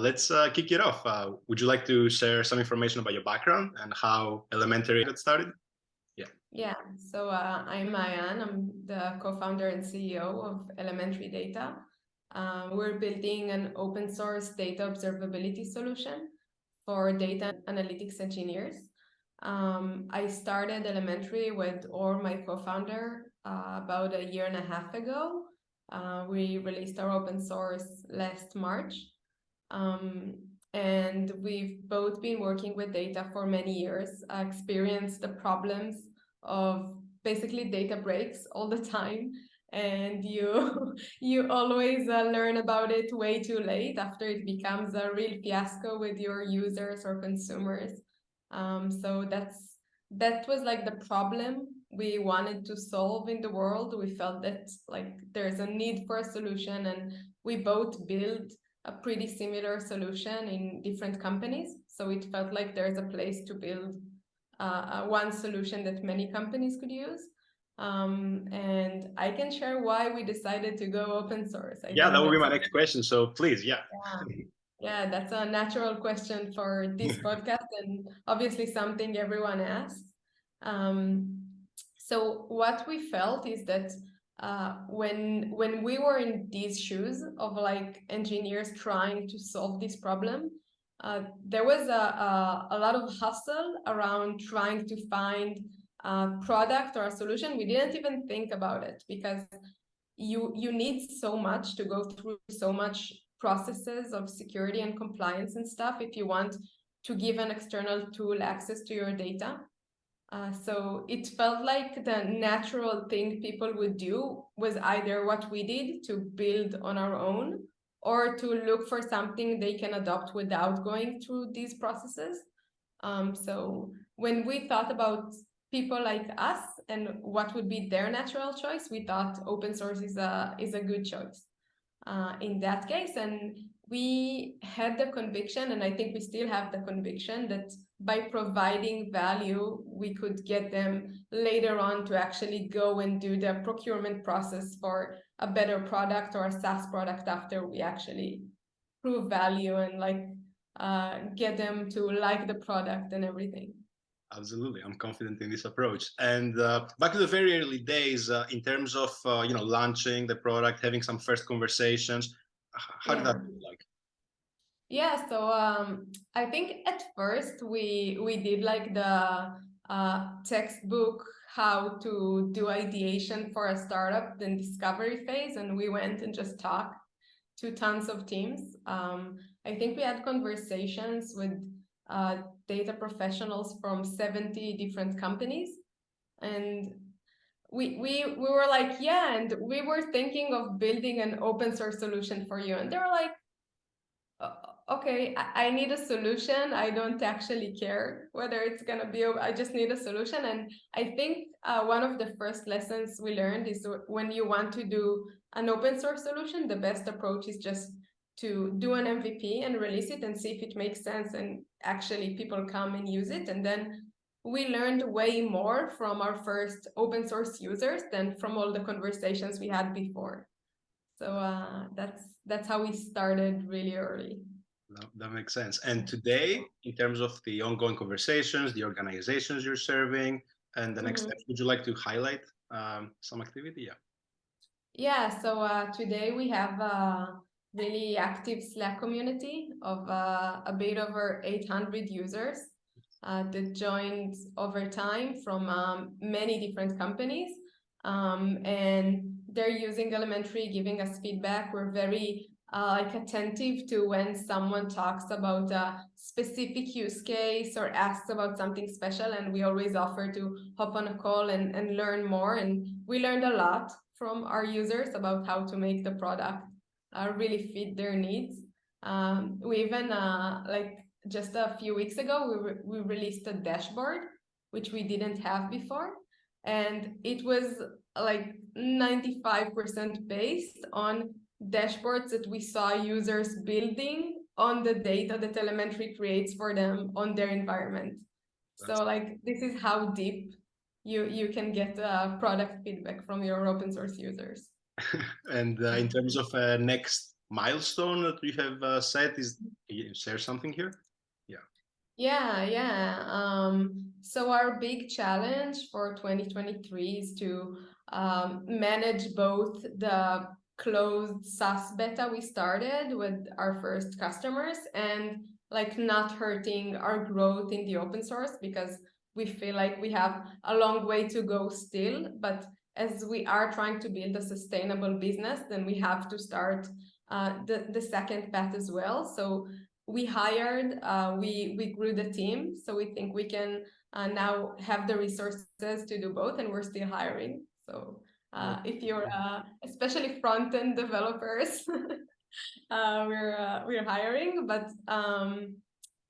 Let's uh, kick it off. Uh, would you like to share some information about your background and how Elementary got started? Yeah. Yeah. So uh, I'm Maayan. I'm the co-founder and CEO of Elementary Data. Uh, we're building an open source data observability solution for data analytics engineers. Um, I started Elementary with Or, my co-founder, uh, about a year and a half ago. Uh, we released our open source last March. Um, and we've both been working with data for many years, I experienced the problems of basically data breaks all the time. And you you always uh, learn about it way too late after it becomes a real fiasco with your users or consumers. Um, so that's that was like the problem we wanted to solve in the world. We felt that like there's a need for a solution and we both build a pretty similar solution in different companies. So it felt like there's a place to build uh, one solution that many companies could use. Um, and I can share why we decided to go open source. I yeah, that would be my next question. So please, yeah. yeah. Yeah, that's a natural question for this podcast and obviously something everyone asks. Um, so what we felt is that uh, when when we were in these shoes of like engineers trying to solve this problem, uh, there was a, a, a lot of hustle around trying to find a product or a solution. We didn't even think about it because you you need so much to go through so much processes of security and compliance and stuff if you want to give an external tool access to your data. Uh, so it felt like the natural thing people would do was either what we did to build on our own or to look for something they can adopt without going through these processes. Um, so when we thought about people like us and what would be their natural choice, we thought open source is a is a good choice uh, in that case. And we had the conviction, and I think we still have the conviction that by providing value, we could get them later on to actually go and do the procurement process for a better product or a SaaS product after we actually prove value and like uh, get them to like the product and everything. Absolutely, I'm confident in this approach. And uh, back to the very early days, uh, in terms of uh, you know launching the product, having some first conversations, how yeah. did that look like? Yeah, so um, I think at first we we did like the uh, textbook how to do ideation for a startup, then discovery phase, and we went and just talked to tons of teams. Um, I think we had conversations with uh, data professionals from 70 different companies, and we we we were like, yeah, and we were thinking of building an open source solution for you, and they were like. Okay, I, need a solution. I don't actually care whether it's going to be, I just need a solution. And I think uh, one of the first lessons we learned is when you want to do an open source solution, the best approach is just to do an MVP and release it and see if it makes sense and actually people come and use it. And then we learned way more from our first open source users than from all the conversations we had before. So uh, that's that's how we started really early. That, that makes sense. And today, in terms of the ongoing conversations, the organizations you're serving, and the next mm -hmm. steps, would you like to highlight um, some activity? Yeah. Yeah. So uh, today we have a really active Slack community of uh, a bit over 800 users uh, that joined over time from um, many different companies. Um, and they're using Elementary, giving us feedback. We're very uh, like attentive to when someone talks about a specific use case or asks about something special and we always offer to hop on a call and, and learn more. And we learned a lot from our users about how to make the product uh, really fit their needs. Um, we even uh, like just a few weeks ago we, re we released a dashboard which we didn't have before. And it was like 95% based on dashboards that we saw users building on the data that Elementary creates for them on their environment. That's so like this is how deep you you can get uh, product feedback from your open source users. and uh, in terms of uh, next milestone that you have uh, set? Is you share something here? Yeah. Yeah, yeah. Um, so our big challenge for 2023 is to um, manage both the closed SaaS beta we started with our first customers and like not hurting our growth in the open source because we feel like we have a long way to go still. But as we are trying to build a sustainable business then we have to start uh, the, the second path as well. So we hired uh, we we grew the team so we think we can uh, now have the resources to do both and we're still hiring. So uh, if you're uh, especially front-end developers uh, we're uh, we're hiring but um,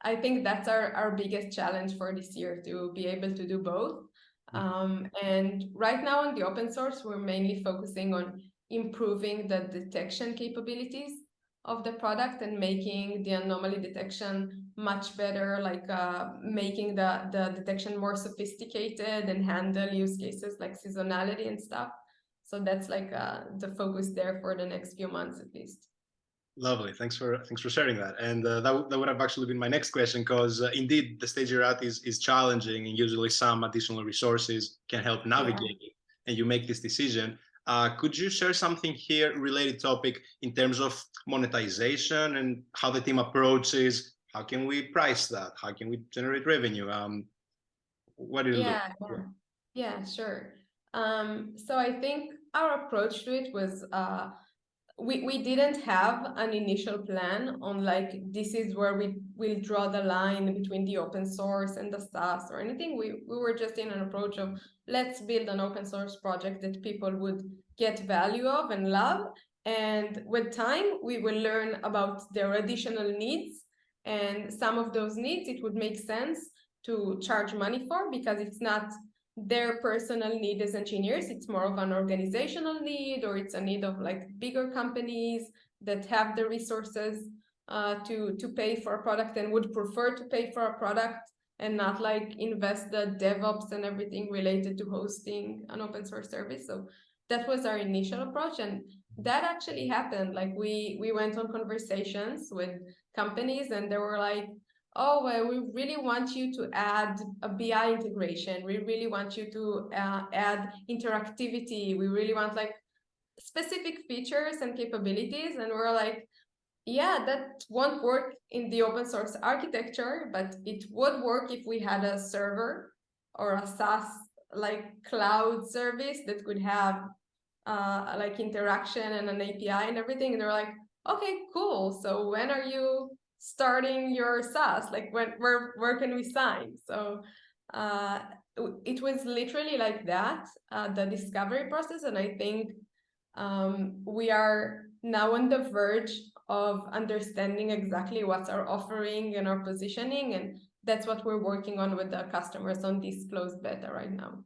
I think that's our, our biggest challenge for this year to be able to do both mm-hmm. um, and right now on the open source we're mainly focusing on improving the detection capabilities of the product and making the anomaly detection much better, like uh, making the, the detection more sophisticated and handle use cases like seasonality and stuff. So that's like uh, the focus there for the next few months at least. Lovely. Thanks for thanks for sharing that. And uh, that, that would have actually been my next question because uh, indeed the stage you're at is is challenging and usually some additional resources can help navigate yeah. it. And you make this decision. Uh, could you share something here related topic in terms of monetization and how the team approaches? How can we price that? How can we generate revenue? Um, what do you yeah, look? Yeah, yeah, sure. Um, so I think our approach to it was uh, we, we didn't have an initial plan on like this is where we will draw the line between the open source and the SaaS or anything. We, we were just in an approach of let's build an open source project that people would get value of and love. And with time, we will learn about their additional needs. And some of those needs, it would make sense to charge money for because it's not their personal need as engineers. It's more of an organizational need, or it's a need of like bigger companies that have the resources uh, to to pay for a product and would prefer to pay for a product and not like invest the DevOps and everything related to hosting an open source service. So that was our initial approach, and that actually happened. Like we we went on conversations with companies, and they were like, oh, well, we really want you to add a BI integration. We really want you to uh, add interactivity. We really want like specific features and capabilities. And we're like, yeah, that won't work in the open source architecture, but it would work if we had a server or a SaaS like cloud service that could have uh, like interaction and an API and everything. And they're like, okay, cool. So when are you starting your SaaS? Like when, where, where can we sign? So uh, it was literally like that, uh, the discovery process. And I think um, we are now on the verge of understanding exactly what's our offering and our positioning. And that's what we're working on with the customers on this closed beta right now.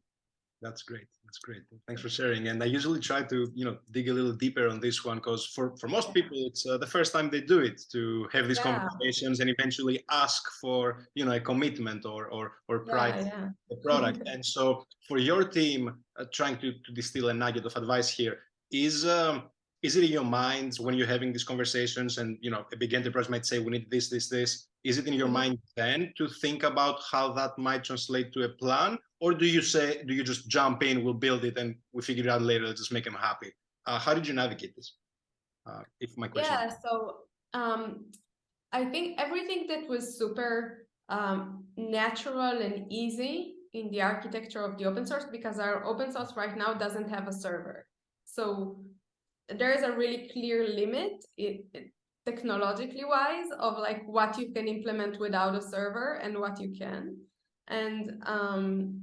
That's great. That's great. Thanks for sharing. And I usually try to, you know, dig a little deeper on this one because for, for most people, it's uh, the first time they do it to have these yeah. conversations and eventually ask for, you know, a commitment or or or price yeah, the product. and so for your team, uh, trying to, to distill a nugget of advice here is um, is it in your minds when you're having these conversations and you know a big enterprise might say we need this this this is it in your mm-hmm. mind then to think about how that might translate to a plan or do you say do you just jump in we'll build it and we figure it out later let's just make them happy? Uh, how did you navigate this? Uh, if my question yeah so um, i think everything that was super um, natural and easy in the architecture of the open source because our open source right now doesn't have a server. So there is a really clear limit it, it, technologically wise of like what you can implement without a server and what you can. And um,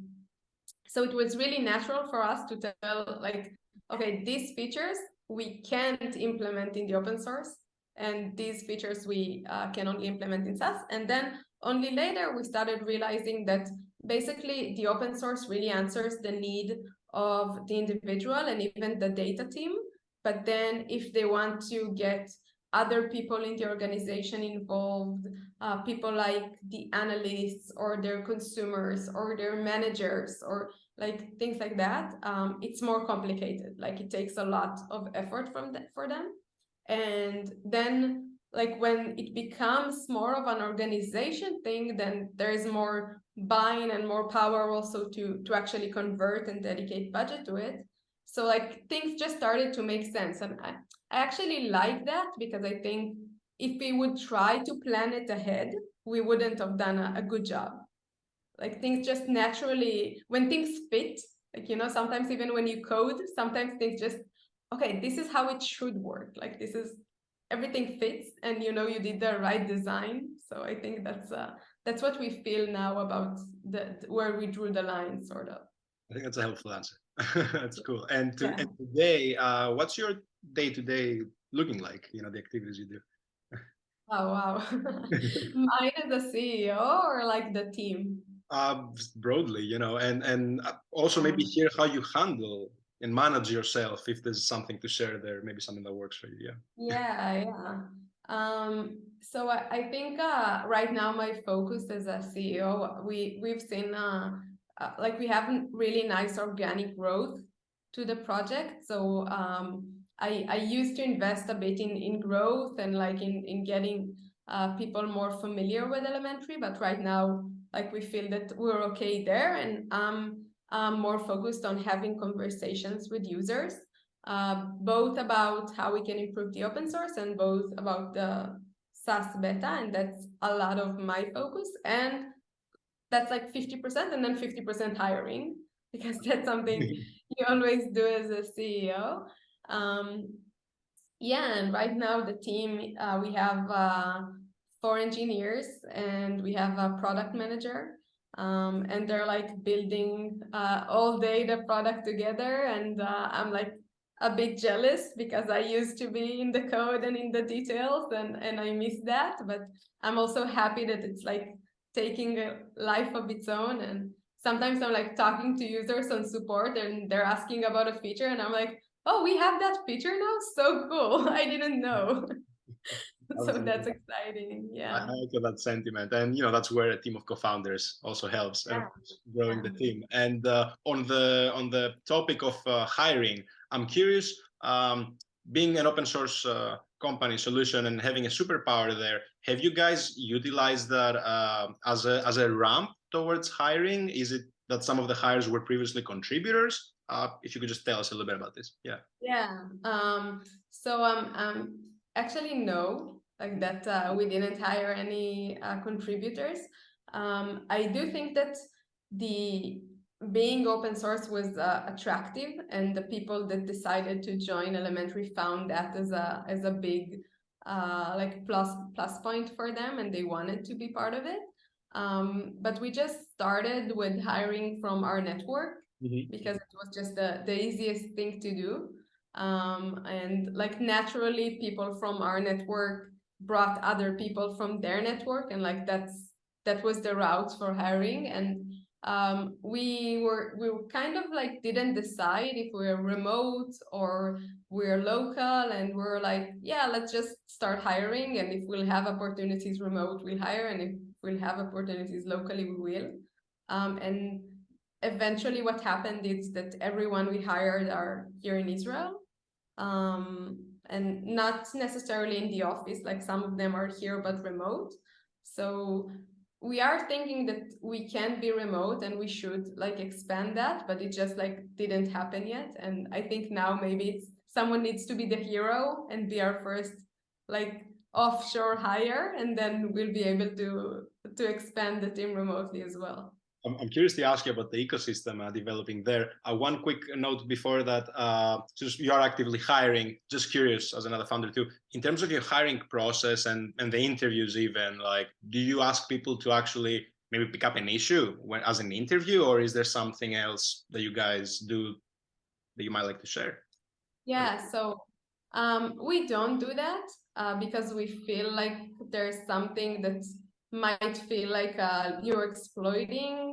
so it was really natural for us to tell like okay these features we can't implement in the open source and these features we uh, can only implement in SaaS. And then only later we started realizing that basically the open source really answers the need of the individual and even the data team. But then if they want to get other people in the organization involved, uh, people like the analysts or their consumers or their managers or like things like that, um, it's more complicated. Like it takes a lot of effort from the, for them. and then like when it becomes more of an organization thing then there's more buying and more power also to to actually convert and dedicate budget to it so like things just started to make sense and i, I actually like that because i think if we would try to plan it ahead we wouldn't have done a, a good job. Like things just naturally when things fit like you know sometimes even when you code sometimes things just okay this is how it should work. Like this is everything fits and you know you did the right design. So i think that's uh that's what we feel now about the where we drew the line sort of. I think that's a helpful answer that's cool. And, to, yeah. and today uh what's your day to day looking like you know the activities you do? Oh wow. Mine as a ceo or like the team? Uh broadly you know and and uh, also maybe hear how you handle and manage yourself if there's something to share there maybe something that works for you yeah. Yeah yeah. Um so i, I think uh right now my focus as a ceo we we've seen uh, uh like we haven't really nice organic growth to the project so um i i used to invest a bit in in growth and like in in getting uh people more familiar with elementary but right now like we feel that we're okay there and I'm more focused on having conversations with users, uh, both about how we can improve the open source and both about the SaaS beta. And that's a lot of my focus. And that's like 50% and then 50% hiring, because that's something you always do as a CEO. Um, yeah, and right now the team, uh, we have uh, four engineers and we have a product manager um, and they're like building uh, all day the product together and uh, i'm like a bit jealous because i used to be in the code and in the details and and i miss that but i'm also happy that it's like taking a life of its own. And sometimes i'm like talking to users on support and they're asking about a feature and i'm like oh we have that feature now? So cool. I didn't know. So that's exciting. Yeah. I like that sentiment. And you know that's where a team of co-founders also helps yeah. growing yeah. the team. And uh, on the on the topic of uh, hiring i'm curious um, being an open source uh, company solution and having a superpower there. Have you guys utilized that uh, as a as a ramp towards hiring? Is it that some of the hires were previously contributors? Uh, if you could just tell us a little bit about this. Yeah. Yeah um, so um, um actually no. Like that uh, we didn't hire any uh, contributors. Um, I do think that the being open source was uh, attractive and the people that decided to join elementary found that as a as a big uh, like plus plus point for them and they wanted to be part of it um, but we just started with hiring from our network mm -hmm. because it was just the, the easiest thing to do um, and like naturally people from our network brought other people from their network and like that's that was the route for hiring and um, we were we were kind of like didn't decide if we're remote or we're local and we're like yeah let's just start hiring and if we'll have opportunities remote we'll hire and if we'll have opportunities locally we will um, and eventually what happened is that everyone we hired are here in Israel um, and not necessarily in the office, like some of them are here but remote. So we are thinking that we can be remote and we should like expand that, but it just like didn't happen yet. And I think now maybe it's someone needs to be the hero and be our first like offshore hire, and then we'll be able to to expand the team remotely as well. I'm, curious to ask you about the ecosystem uh, developing there. Uh, one quick note before that, uh, you are actively hiring, just curious as another founder too, in terms of your hiring process and, and the interviews even, like, do you ask people to actually maybe pick up an issue when, as an interview or is there something else that you guys do that you might like to share? Yeah, so um, we don't do that uh, because we feel like there's something that might feel like uh, you're exploiting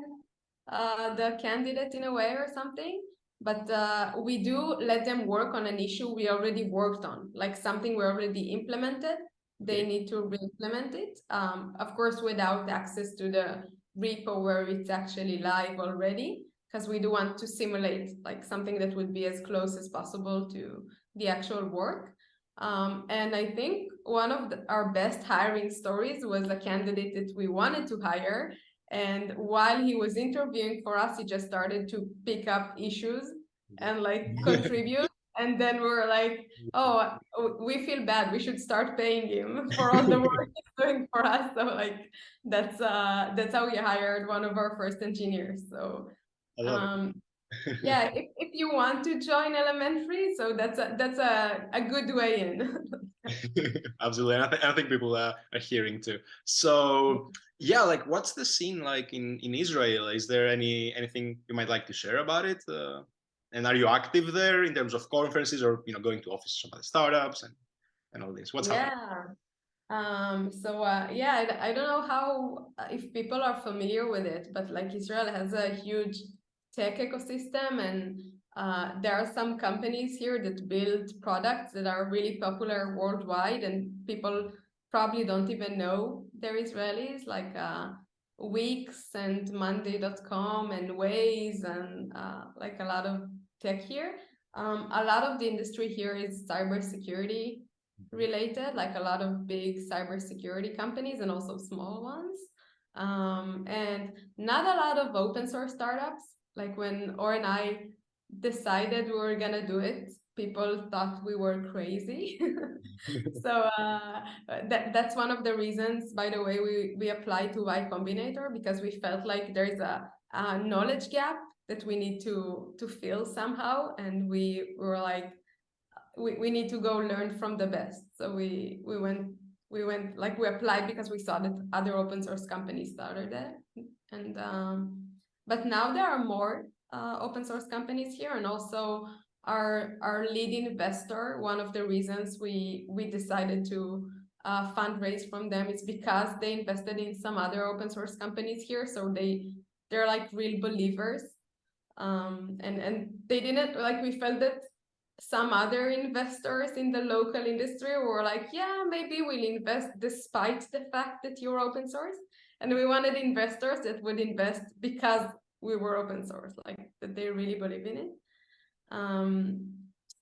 uh, the candidate in a way or something. But uh, we do let them work on an issue we already worked on, like something we already implemented. They need to re-implement it, um, of course, without access to the repo where it's actually live already, because we do want to simulate like something that would be as close as possible to the actual work. Um, and I think one of the, our best hiring stories was a candidate that we wanted to hire. And while he was interviewing for us, he just started to pick up issues and like contribute. And then we were like, oh, we feel bad. We should start paying him for all the work he's doing for us. So like that's uh that's how we hired one of our first engineers. So um yeah, if, if you want to join elementary, so that's a that's a, a good way in. Absolutely, and I, th I think people are, are hearing too. So yeah, like what's the scene like in in Israel? Is there any anything you might like to share about it? Uh, and are you active there in terms of conferences or you know going to offices of other startups and and all this? What's yeah. happening? Um, so uh, yeah, I, I don't know how if people are familiar with it, but like Israel has a huge tech ecosystem and uh, there are some companies here that build products that are really popular worldwide and people probably don't even know they're Israelis like uh, Wix and Monday.com and Waze and uh, like a lot of tech here. Um, a lot of the industry here is cybersecurity related, like a lot of big cybersecurity companies and also small ones. Um, and not a lot of open source startups. Like when Or and I decided we were gonna do it, people thought we were crazy. so uh, that that's one of the reasons, by the way, we we applied to Y Combinator because we felt like there's a, a knowledge gap that we need to to fill somehow, and we were like, we, we need to go learn from the best. So we we went we went like we applied because we saw that other open source companies started it, and um, but now there are more uh, open source companies here, and also our our lead investor. One of the reasons we we decided to uh, fundraise from them is because they invested in some other open source companies here, so they they're like real believers. Um, and and they didn't like we felt that some other investors in the local industry were like yeah maybe we'll invest despite the fact that you're open source. And we wanted investors that would invest because we were open source like that they really believe in it um,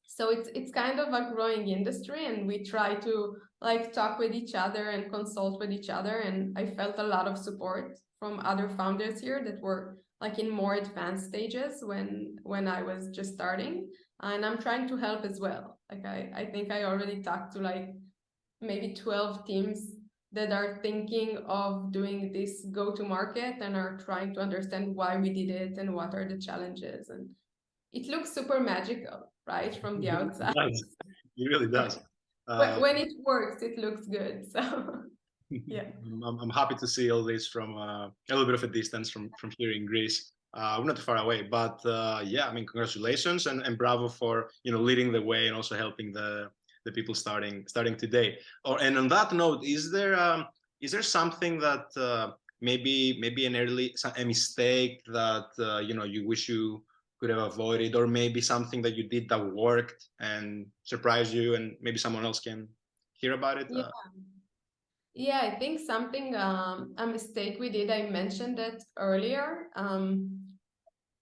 so it's it's kind of a growing industry and we try to like talk with each other and consult with each other. And i felt a lot of support from other founders here that were like in more advanced stages when when I was just starting. And I'm trying to help as well. Like I, I think I already talked to like maybe 12 teams that are thinking of doing this go to market and are trying to understand why we did it and what are the challenges. And it looks super magical right from the outside. It really does. Uh, when it works it looks good so yeah. I'm, I'm happy to see all this from uh, a little bit of a distance from from here in greece. Uh, we're not too far away but uh, yeah i mean congratulations and, and bravo for you know leading the way and also helping the the people starting starting today. Or and on that note is there um is there something that uh, maybe maybe an early a mistake that uh, you know you wish you could have avoided or maybe something that you did that worked and surprised you and maybe someone else can hear about it yeah. uh, yeah, I think something, um, a mistake we did, I mentioned it earlier. Um,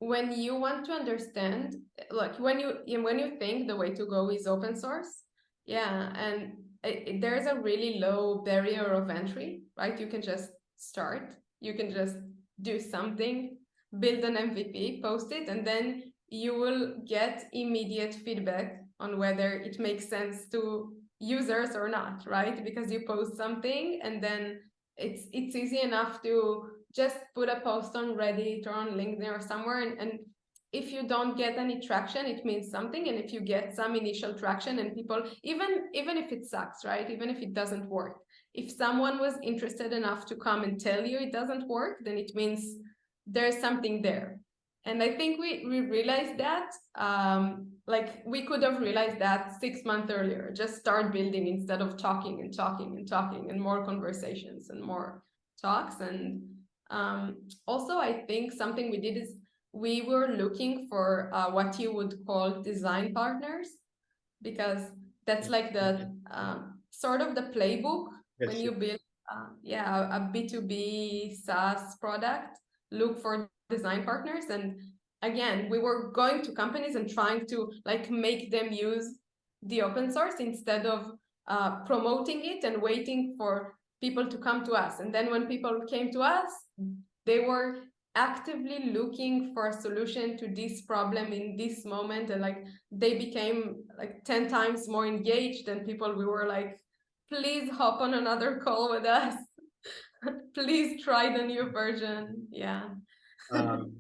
when you want to understand, like when you when you think the way to go is open source, yeah, and it, there's a really low barrier of entry, right? You can just start, you can just do something, build an MVP, post it, and then you will get immediate feedback on whether it makes sense to users or not, right? Because you post something and then it's it's easy enough to just put a post on Reddit or on LinkedIn or somewhere and, and if you don't get any traction it means something and if you get some initial traction and people even even if it sucks right even if it doesn't work if someone was interested enough to come and tell you it doesn't work then it means there's something there. And i think we we realized that um like we could have realized that six months earlier. Just start building instead of talking and talking and talking and more conversations and more talks. And um, also i think something we did is we were looking for uh, what you would call design partners because that's like the um, sort of the playbook yes, when you build uh, yeah a b2b saas product look for design partners. And again we were going to companies and trying to like make them use the open source instead of uh, promoting it and waiting for people to come to us. And then when people came to us, they were actively looking for a solution to this problem in this moment. And like they became like 10 times more engaged than people. We were like please hop on another call with us please try the new version yeah um,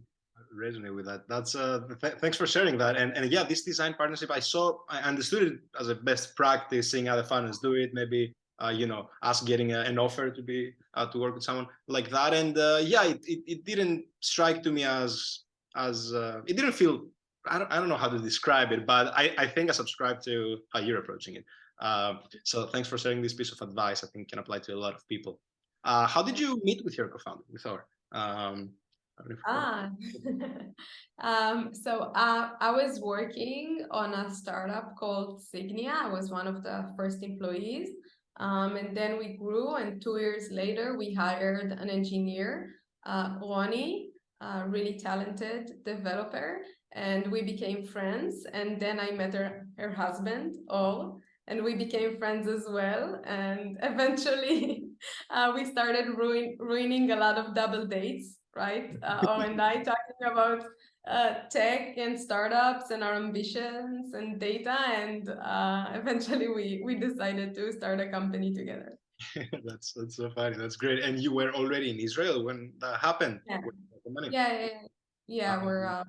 resonate with that that's uh th thanks for sharing that and and yeah this design partnership i saw i understood it as a best practice seeing other founders do it maybe uh, you know, us getting a, an offer to be uh, to work with someone like that. And uh, yeah, it, it, it, didn't strike to me as as uh, it didn't feel. I don't, I don't know how to describe it, but I, I think I subscribe to how you're approaching it. Um, so thanks for sharing this piece of advice. I think can apply to a lot of people. Uh, how did you meet with your co-founder, with Or? Um, ah, um, so uh, I was working on a startup called Signia. I was one of the first employees. Um, and then we grew and two years later, we hired an engineer, uh, Ronnie, a really talented developer, and we became friends. And then I met her, her husband, Or, and we became friends as well. And eventually uh, we started ruin, ruining a lot of double dates, right? Uh, Or and I talking about uh, tech and startups and our ambitions and data and uh, eventually we we decided to start a company together. That's that's so funny. That's great. And you were already in israel when that happened. Yeah. Yeah, yeah, yeah. We're uh,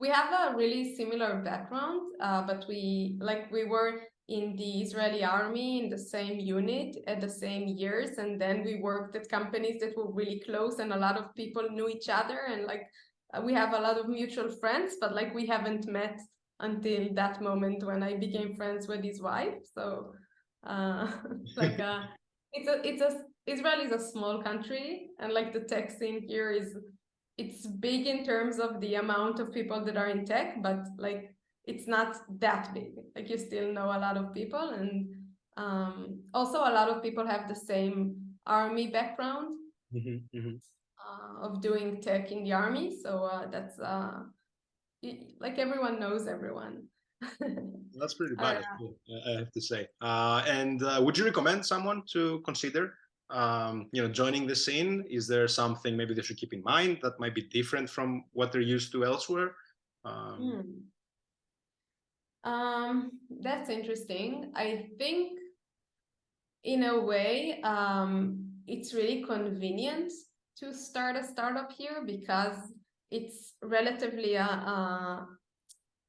we have a really similar background uh, but we like we were in the Israeli army in the same unit at the same years and then we worked at companies that were really close and a lot of people knew each other and like uh, we have a lot of mutual friends, but like we haven't met until that moment when I became friends with his wife. So uh, like uh, it's a it's a Israel is a small country, and like the tech scene here is it's big in terms of the amount of people that are in tech, but like it's not that big. Like you still know a lot of people, and um, also a lot of people have the same army background. Mm -hmm, mm -hmm. Uh, of doing tech in the army. So uh, that's uh, like everyone knows everyone. that's pretty bad, I have to say. and would you recommend someone to consider um, you know, joining the scene? Is there something maybe they should keep in mind that might be different from what they're used to elsewhere? Um, hmm. Um, that's interesting. I think in a way, um, it's really convenient to start a startup here because it's relatively a, uh,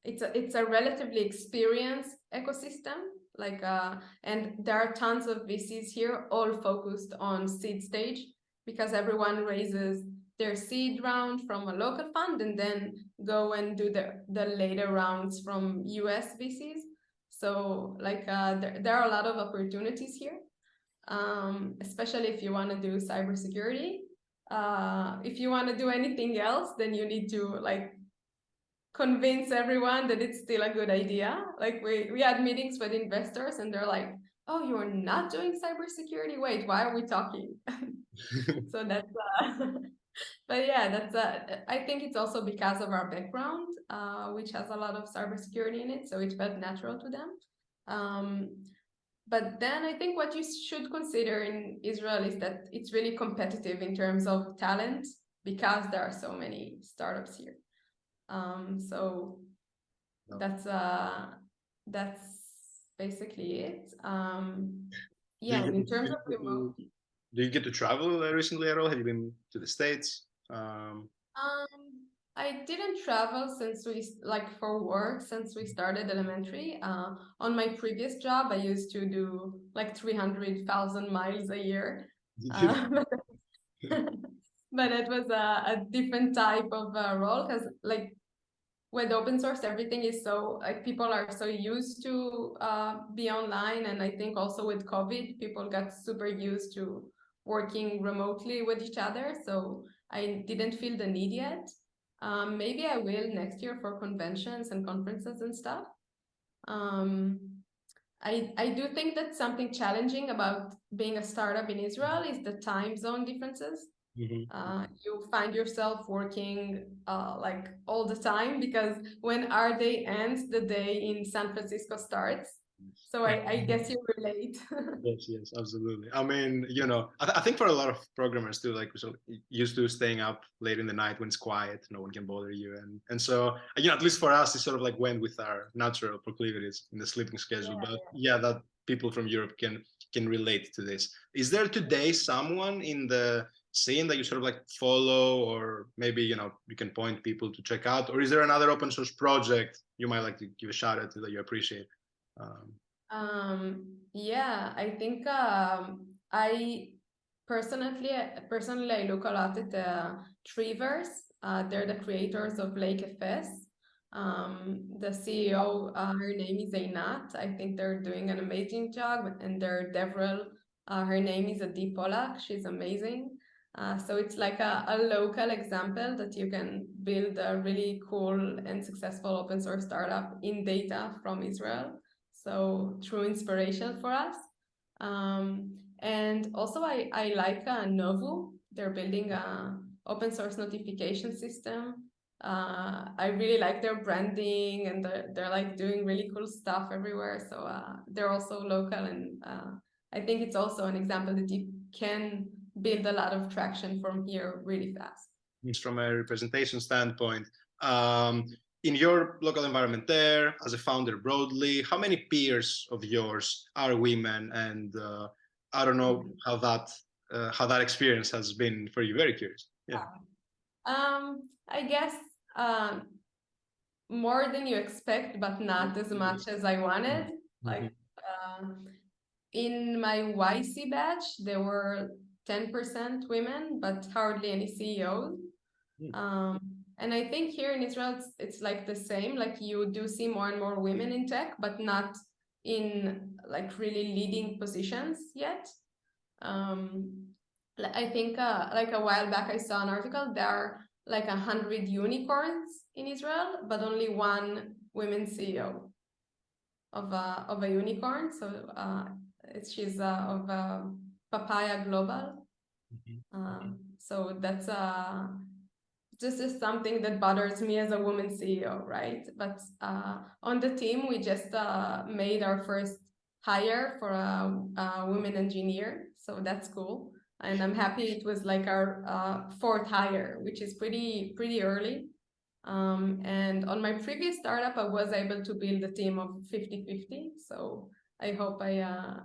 it's a, it's a relatively experienced ecosystem like uh, and there are tons of VCs here all focused on seed stage because everyone raises their seed round from a local fund and then go and do the, the later rounds from US VCs. So like uh, there, there are a lot of opportunities here, um, especially if you want to do cybersecurity uh, if you want to do anything else, then you need to like convince everyone that it's still a good idea. Like we, we had meetings with investors and they're like, oh, you're not doing cybersecurity? Wait, why are we talking? so that's, uh, but yeah, that's, uh, I think it's also because of our background, uh, which has a lot of cybersecurity in it. So it felt natural to them. Um, but then I think what you should consider in Israel is that it's really competitive in terms of talent because there are so many startups here. Um, so no. that's uh, that's basically it. Um, yeah, in terms of remote. Do you get to travel recently at all? Have you been to the States? Um, um I didn't travel since we like for work since we started elementary. Uh, on my previous job, I used to do like 300,000 miles a year. Uh, but it was a, a different type of uh, role because like with open source, everything is so like people are so used to uh, be online. And I think also with COVID, people got super used to working remotely with each other. So I didn't feel the need yet. Um, maybe I will next year for conventions and conferences and stuff. Um, I, I do think that something challenging about being a startup in Israel is the time zone differences. Mm -hmm. uh, you find yourself working uh, like all the time because when our day ends, the day in San Francisco starts. So I, I guess you relate. yes, yes, absolutely. I mean, you know, I, th- I, think for a lot of programmers too, like so used to staying up late in the night when it's quiet, no one can bother you, and and so you know, at least for us, it sort of like went with our natural proclivities in the sleeping schedule. Yeah, but yeah. yeah, that people from Europe can can relate to this. Is there today someone in the scene that you sort of like follow, or maybe you know you can point people to check out, or is there another open source project you might like to give a shout out to that you appreciate? Um, um, yeah, I think um, I personally personally I look a lot at the Treeverse. Uh, they're the creators of LakeFS. Um, the CEO, uh, her name is Einat. I think they're doing an amazing job, and their DevRel, uh, her name is Adi Polak. She's amazing. Uh, so it's like a, a local example that you can build a really cool and successful open source startup in data from Israel. So true inspiration for us. Um, and also I, I like uh, Novu. They're building a open source notification system. Uh, I really like their branding and they're, they're like doing really cool stuff everywhere. So uh, they're also local and uh, I think it's also an example that you can build a lot of traction from here really fast. From a representation standpoint, um, in your local environment there, as a founder broadly, how many peers of yours are women? And uh, I don't know how that uh, how that experience has been for you. Very curious. Yeah. Um, I guess um, more than you expect, but not as much as I wanted. Mm -hmm. Like uh, in my YC batch, there were 10% women, but hardly any CEOs. Mm. Um, and I think here in Israel, it's, it's like the same, like you do see more and more women in tech, but not in like really leading positions yet. Um, I think uh, like a while back, I saw an article, there are like a hundred unicorns in Israel, but only one women CEO of a, of a unicorn. So uh, she's uh, of uh, Papaya Global. Mm -hmm. so that's a uh, this is something that bothers me as a woman CEO, right? But uh, on the team, we just uh, made our first hire for a, a woman engineer, so that's cool. And I'm happy it was like our uh, fourth hire, which is pretty pretty early. Um, and on my previous startup, I was able to build a team of 50-50. So I hope I uh,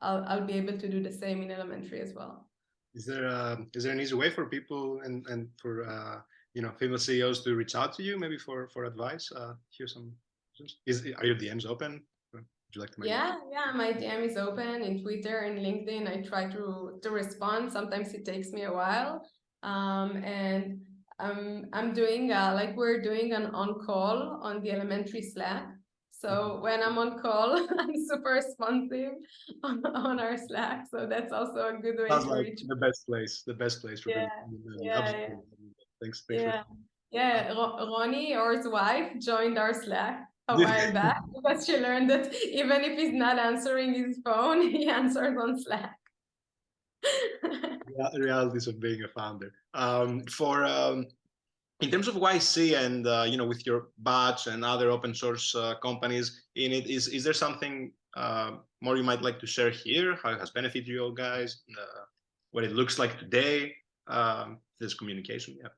I'll, I'll be able to do the same in elementary as well. Is there uh, is there an easy way for people and and for uh, you know female CEOs to reach out to you maybe for for advice? Uh, here's some. Is are your DMs open? Would you like to? Yeah, yeah, my DM is open in Twitter and LinkedIn. I try to to respond. Sometimes it takes me a while, um, and I'm I'm doing uh, like we're doing an on call on the elementary Slack. So mm-hmm. when I'm on call, I'm super responsive on, on our Slack. So that's also a good way Sounds to like reach. The best place, the best place for yeah, yeah, yeah. Thanks. thanks yeah. Yeah, Ronnie or his wife joined our Slack a while back because she learned that even if he's not answering his phone, he answers on Slack. yeah, realities of being a founder. Um, for um, in terms of YC and uh, you know with your batch and other open source uh, companies in it, is is there something uh, more you might like to share here? How it has benefited you all guys? Uh, what it looks like today? Um, this communication, yeah.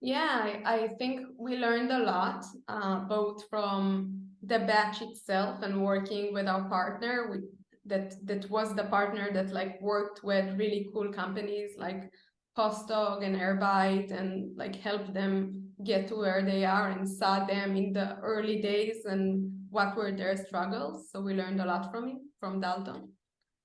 Yeah, I, I think we learned a lot, uh, both from the batch itself and working with our partner. We, that that was the partner that like worked with really cool companies like PostHog and Airbyte and like helped them get to where they are and saw them in the early days and what were their struggles. So we learned a lot from him, from Dalton.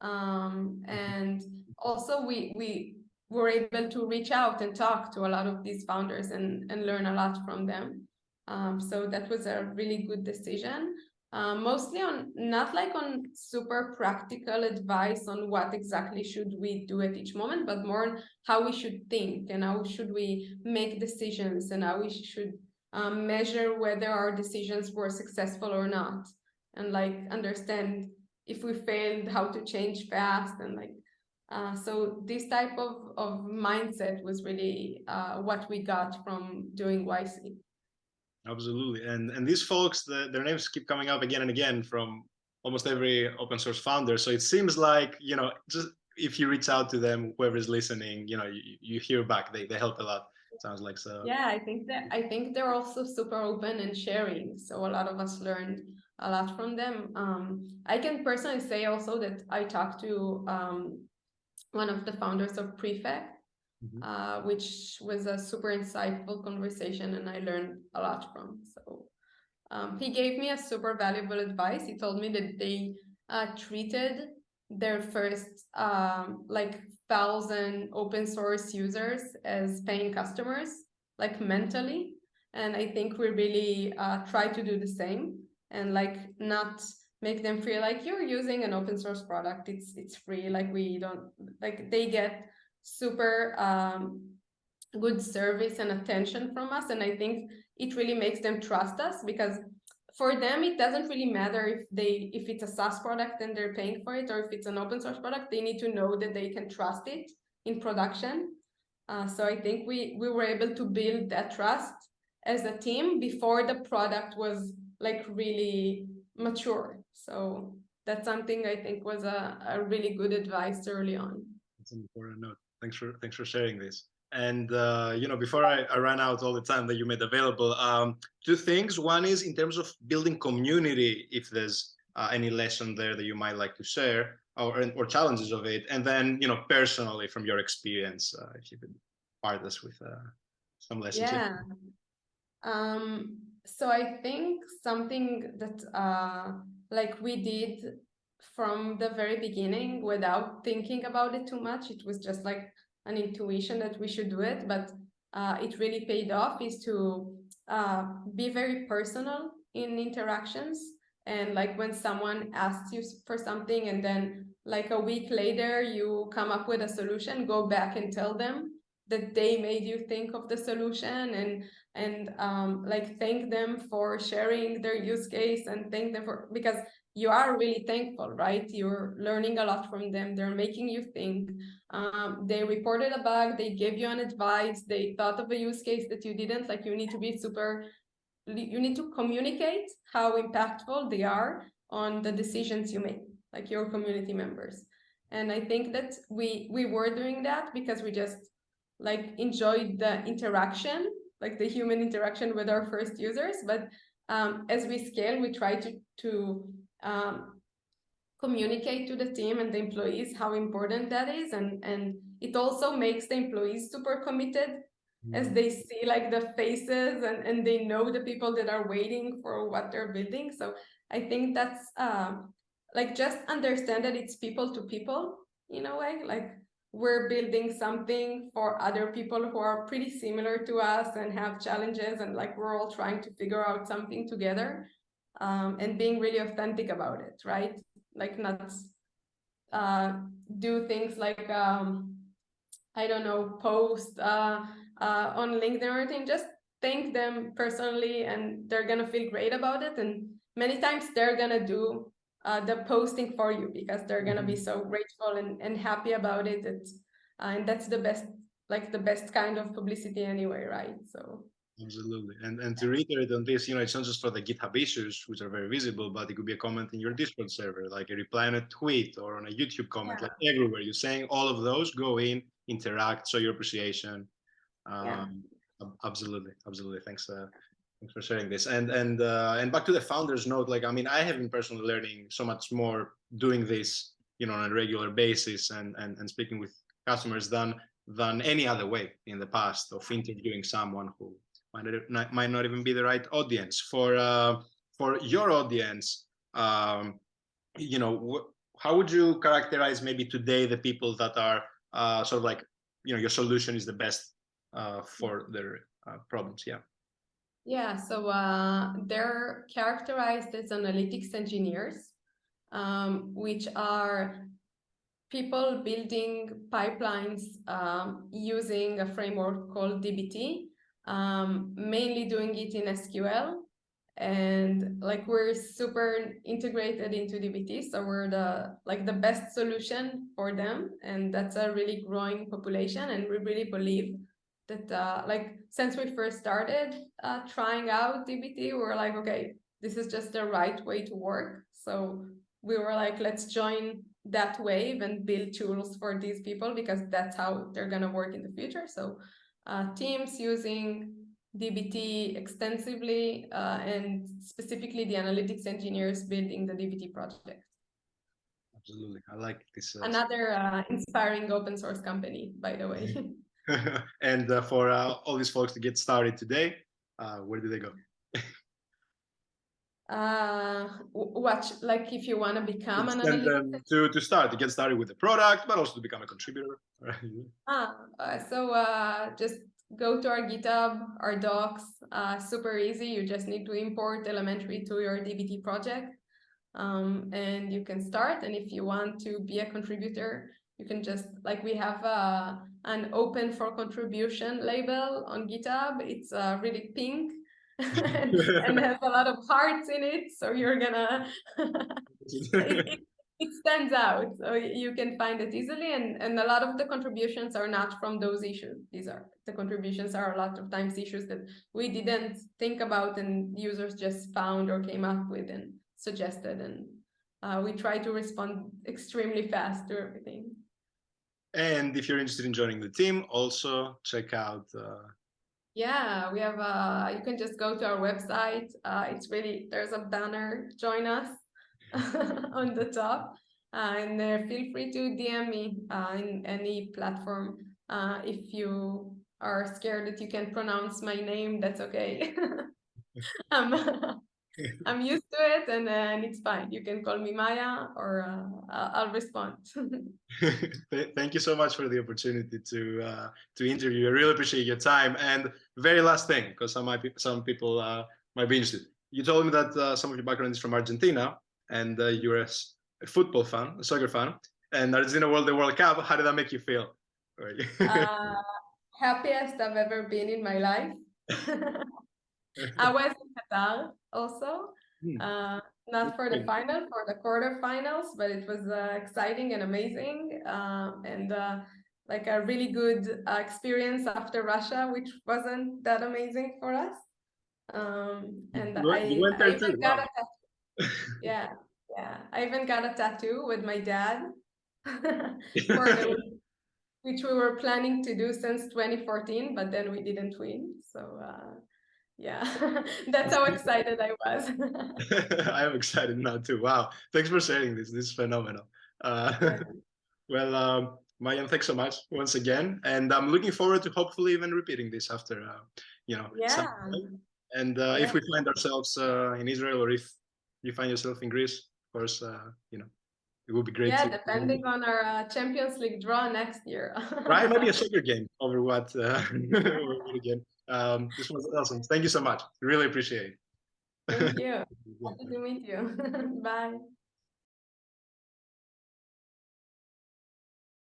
Um, and also we we were able to reach out and talk to a lot of these founders and, and learn a lot from them. Um, so that was a really good decision. Uh, mostly on not like on super practical advice on what exactly should we do at each moment, but more on how we should think and how should we make decisions and how we should um, measure whether our decisions were successful or not, and like understand if we failed, how to change fast and like uh, so this type of, of mindset was really uh, what we got from doing YC. Absolutely, and and these folks, the, their names keep coming up again and again from almost every open source founder. So it seems like, you know, just if you reach out to them, whoever is listening, you know, you, you hear back, they, they help a lot. Sounds like so. Yeah, I think that I think they're also super open and sharing. So a lot of us learned a lot from them. Um, I can personally say also that I talked to um, one of the founders of Prefect, mm -hmm. uh, which was a super insightful conversation and I learned a lot from. So um, he gave me a super valuable advice. He told me that they uh, treated their first um, like thousand open source users as paying customers, like mentally. And I think we really uh, try to do the same and like not make them feel like you're using an open source product. It's it's free. Like we don't like they get super um, good service and attention from us. And I think it really makes them trust us because for them it doesn't really matter if they if it's a SaaS product and they're paying for it or if it's an open source product they need to know that they can trust it in production uh, so I think we we were able to build that trust as a team before the product was like really mature so that's something I think was a, a really good advice early on. That's an important note. Thanks for thanks for sharing this. And uh, you know, before I, I ran out all the time that you made available, um, two things. One is in terms of building community, if there's uh, any lesson there that you might like to share, or or challenges of it, and then you know, personally from your experience, uh, if you could part us with uh, some lessons. Yeah. Um, so I think something that uh, like we did from the very beginning without thinking about it too much, it was just like an intuition that we should do it, but uh, it really paid off is to uh, be very personal in interactions. And like when someone asks you for something and then like a week later you come up with a solution, go back and tell them that they made you think of the solution and and um, like thank them for sharing their use case and thank them for because you are really thankful, right? You're learning a lot from them. They're making you think. Um, they reported a bug. They gave you an advice. They thought of a use case that you didn't. Like you need to be super, you need to communicate how impactful they are on the decisions you make, like your community members. And I think that we we were doing that because we just like enjoyed the interaction, like the human interaction with our first users. But um, as we scale, we try to to um, communicate to the team and the employees how important that is and and it also makes the employees super committed mm. as they see like the faces and and they know the people that are waiting for what they're building so i think that's uh, like just understand that it's people to people in a way like we're building something for other people who are pretty similar to us and have challenges and like we're all trying to figure out something together um, and being really authentic about it, right? Like not uh, do things like, um, I don't know, post uh, uh, on LinkedIn or anything, just thank them personally and they're gonna feel great about it. And many times they're gonna do uh, the posting for you because they're gonna be mm-hmm. so grateful and, and happy about it. It's, uh, and that's the best, like the best kind of publicity anyway, right? So Absolutely. And and to reiterate on this, you know, it's not just for the GitHub issues, which are very visible, but it could be a comment in your Discord server, like a reply on a tweet or on a YouTube comment, yeah. like everywhere. You're saying all of those, go in, interact, show your appreciation. Um, yeah. Absolutely, absolutely. Thanks. Uh, thanks for sharing this. And and uh, and back to the founders note, like I mean, I have been personally learning so much more doing this, you know, on a regular basis and and and speaking with customers than than any other way in the past of interviewing someone who might not, might not even be the right audience for uh, for your audience. Um, you know, how would you characterize maybe today the people that are uh, sort of like, you know, your solution is the best uh, for their uh, problems? Yeah. Yeah, so uh, they're characterized as analytics engineers, um, which are people building pipelines um, using a framework called DBT, um, mainly doing it in SQL. And like we're super integrated into DBT, so we're the like the best solution for them, and that's a really growing population. And we really believe that uh, like since we first started uh, trying out DBT, we're like, okay, this is just the right way to work. So we were like, let's join that wave and build tools for these people because that's how they're gonna work in the future. So uh, teams using DBT extensively uh, and specifically the analytics engineers building the DBT project. Absolutely, I like this. Uh, Another uh, inspiring open source company, by the way. and uh, for uh, all these folks to get started today, uh, where do they go? uh watch like if you want to become an to to start to get started with the product but also to become a contributor ah, uh, so uh just go to our github our docs uh super easy. You just need to import elementary to your dbt project um and you can start. And if you want to be a contributor you can just like we have uh an open for contribution label on github. It's uh really pink and, has a lot of hearts in it so you're gonna it, it, it, stands out so you can find it easily and and a lot of the contributions are not from those issues. These are the contributions are a lot of times issues that we didn't think about and users just found or came up with and suggested and uh, we try to respond extremely fast to everything and if you're interested in joining the team also check out uh, yeah, we have, uh, you can just go to our website. Uh, it's really, there's a banner, join us on the top. Uh, and uh, feel free to DM me uh, in any platform. If you are scared that you can pronounce my name, that's okay. um, I'm used to it and, and it's fine. You can call me Maya or uh, I'll respond. Thank you so much for the opportunity to uh, to interview. I really appreciate your time. And very last thing, because some might be, some people uh, might be interested. You told me that uh, some of your background is from Argentina and uh, you're a, a, football fan, a soccer fan, and Argentina won the World Cup. How did that make you feel? Uh, happiest I've ever been in my life. I was also. Hmm. Uh, not for the final, for the quarterfinals, but it was uh, exciting and amazing, uh, and uh, like a really good uh, experience after Russia, which wasn't that amazing for us. Um, and you, I, you I even got wow. a yeah, yeah, I even got a tattoo with my dad, the, which we were planning to do since 2014, but then we didn't win. So uh, yeah. That's how excited i was. I am excited now too. Wow. Thanks for sharing this. This is phenomenal. Uh, well um Maayan, thanks so much once again and i'm looking forward to hopefully even repeating this after uh, you know yeah. and uh, yeah. if we find ourselves uh, in israel or if you find yourself in greece of course uh, you know it would be great yeah to, depending on our uh, champions league draw next year right maybe a soccer game over what uh, again um, this was awesome. Thank you so much. Really appreciate it. Thank you. Happy to meet you. Bye.